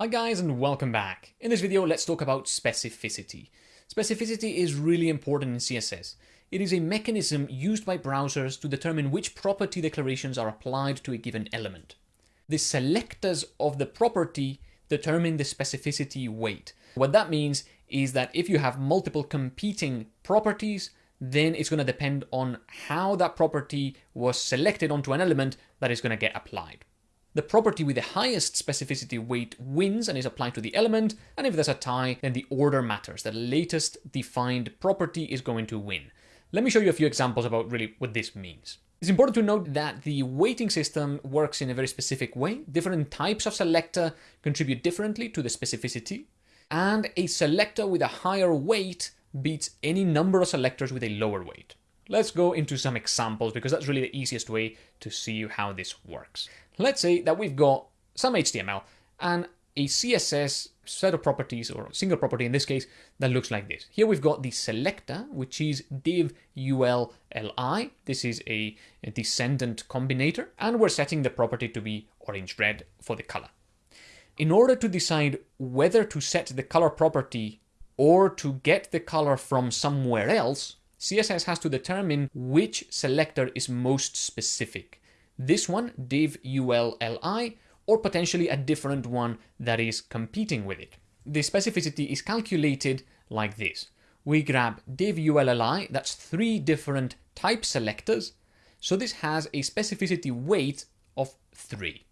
Hi guys and welcome back. In this video, let's talk about specificity. Specificity is really important in CSS. It is a mechanism used by browsers to determine which property declarations are applied to a given element. The selectors of the property determine the specificity weight. What that means is that if you have multiple competing properties, then it's going to depend on how that property was selected onto an element that is going to get applied. The property with the highest specificity weight wins and is applied to the element, and if there's a tie, then the order matters. The latest defined property is going to win. Let me show you a few examples about really what this means. It's important to note that the weighting system works in a very specific way. Different types of selector contribute differently to the specificity, and a selector with a higher weight beats any number of selectors with a lower weight. Let's go into some examples because that's really the easiest way to see how this works. Let's say that we've got some HTML and a CSS set of properties or single property in this case that looks like this. Here we've got the selector, which is div ul li. This is a, a descendant combinator, and we're setting the property to be orange red for the color. In order to decide whether to set the color property or to get the color from somewhere else, CSS has to determine which selector is most specific. This one, div ulli, or potentially a different one that is competing with it. The specificity is calculated like this. We grab div ulli, that's three different type selectors, so this has a specificity weight of 3.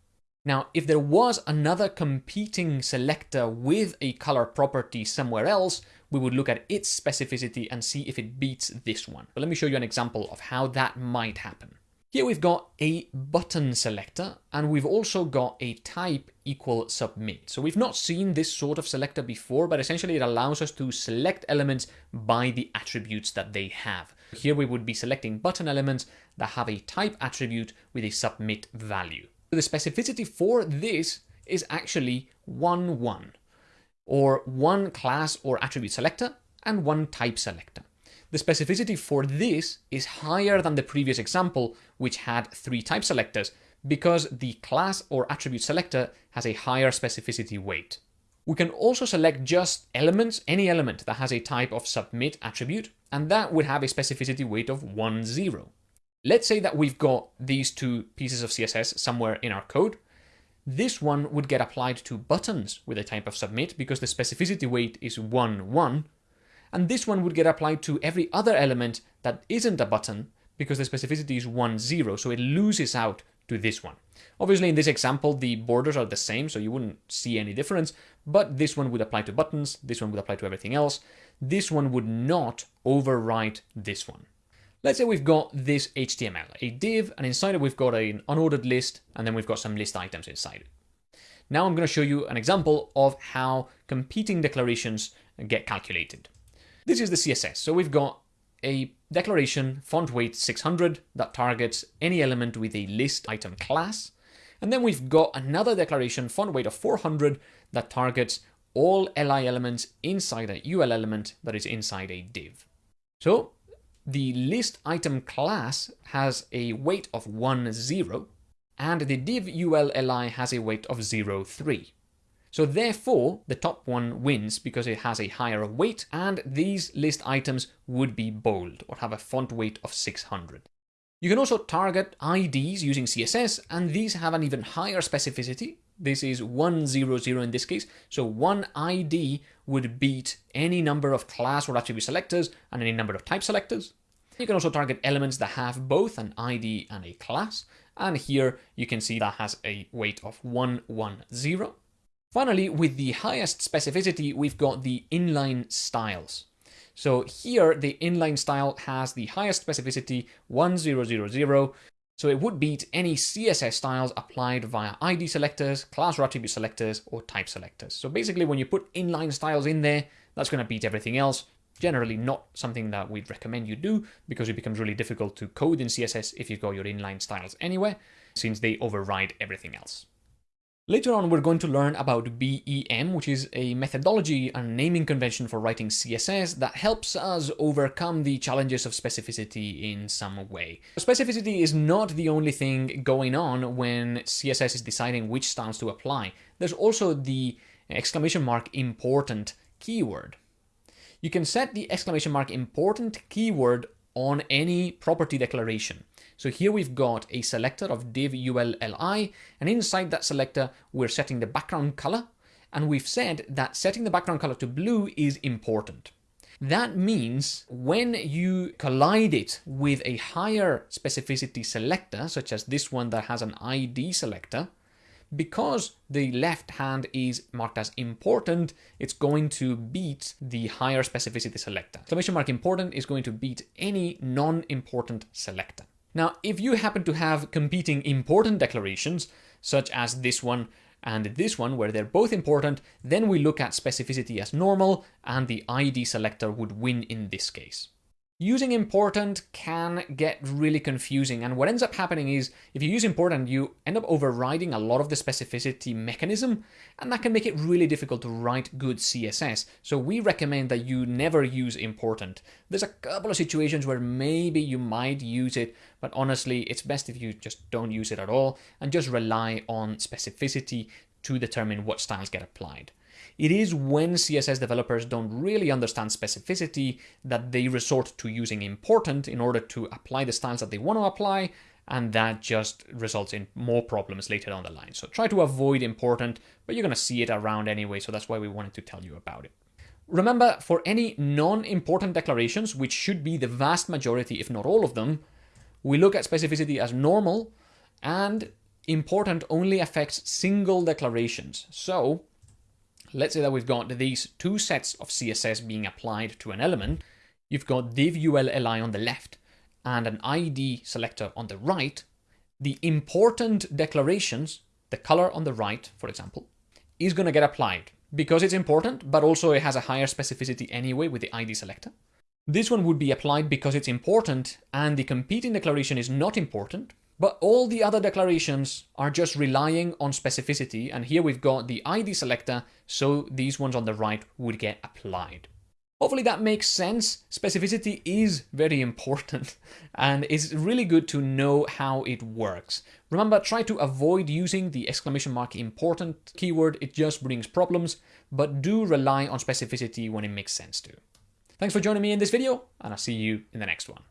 Now, if there was another competing selector with a color property somewhere else, we would look at its specificity and see if it beats this one. But let me show you an example of how that might happen. Here we've got a button selector and we've also got a type equal submit. So we've not seen this sort of selector before, but essentially it allows us to select elements by the attributes that they have. Here we would be selecting button elements that have a type attribute with a submit value. The specificity for this is actually 1, 1 or one class or attribute selector and one type selector. The specificity for this is higher than the previous example, which had three type selectors, because the class or attribute selector has a higher specificity weight. We can also select just elements, any element that has a type of submit attribute, and that would have a specificity weight of 1, 0. Let's say that we've got these two pieces of CSS somewhere in our code, this one would get applied to buttons with a type of submit because the specificity weight is 1, 1. And this one would get applied to every other element that isn't a button because the specificity is 1, 0. So it loses out to this one. Obviously, in this example, the borders are the same, so you wouldn't see any difference. But this one would apply to buttons. This one would apply to everything else. This one would not overwrite this one. Let's say we've got this HTML, a div, and inside it we've got an unordered list, and then we've got some list items inside it. Now I'm going to show you an example of how competing declarations get calculated. This is the CSS. So we've got a declaration font weight 600 that targets any element with a list item class. And then we've got another declaration font weight of 400 that targets all li elements inside a ul element that is inside a div. So the list item class has a weight of 1, 0, and the div ulli has a weight of 0, 3. So therefore, the top one wins because it has a higher weight, and these list items would be bold or have a font weight of 600. You can also target IDs using CSS, and these have an even higher specificity. This is 100 in this case, so one ID would beat any number of class or attribute selectors and any number of type selectors. You can also target elements that have both an ID and a class, and here you can see that has a weight of 110. Finally, with the highest specificity, we've got the inline styles. So here, the inline style has the highest specificity, 1000, so it would beat any CSS styles applied via ID selectors, class or attribute selectors, or type selectors. So basically, when you put inline styles in there, that's going to beat everything else. Generally not something that we'd recommend you do because it becomes really difficult to code in CSS if you've got your inline styles anywhere, since they override everything else. Later on, we're going to learn about BEM, which is a methodology and naming convention for writing CSS that helps us overcome the challenges of specificity in some way. Specificity is not the only thing going on when CSS is deciding which styles to apply. There's also the exclamation mark important keyword. You can set the exclamation mark important keyword on any property declaration. So here we've got a selector of div ulli, and inside that selector, we're setting the background color, and we've said that setting the background color to blue is important. That means when you collide it with a higher specificity selector, such as this one that has an ID selector, because the left hand is marked as important, it's going to beat the higher specificity selector. Exclamation mark important is going to beat any non-important selector. Now, if you happen to have competing important declarations, such as this one and this one, where they're both important, then we look at specificity as normal, and the ID selector would win in this case. Using important can get really confusing and what ends up happening is if you use important you end up overriding a lot of the specificity mechanism and that can make it really difficult to write good CSS. So we recommend that you never use important. There's a couple of situations where maybe you might use it but honestly it's best if you just don't use it at all and just rely on specificity to determine what styles get applied. It is when CSS developers don't really understand specificity that they resort to using important in order to apply the styles that they want to apply, and that just results in more problems later down the line. So try to avoid important, but you're going to see it around anyway, so that's why we wanted to tell you about it. Remember, for any non-important declarations, which should be the vast majority, if not all of them, we look at specificity as normal, and important only affects single declarations. So let's say that we've got these two sets of CSS being applied to an element. You've got div ULLI on the left and an ID selector on the right. The important declarations, the color on the right, for example, is going to get applied because it's important, but also it has a higher specificity anyway with the ID selector. This one would be applied because it's important and the competing declaration is not important, but all the other declarations are just relying on specificity, and here we've got the ID selector, so these ones on the right would get applied. Hopefully that makes sense. Specificity is very important and it's really good to know how it works. Remember, try to avoid using the exclamation mark important keyword, it just brings problems, but do rely on specificity when it makes sense to. Thanks for joining me in this video and I'll see you in the next one.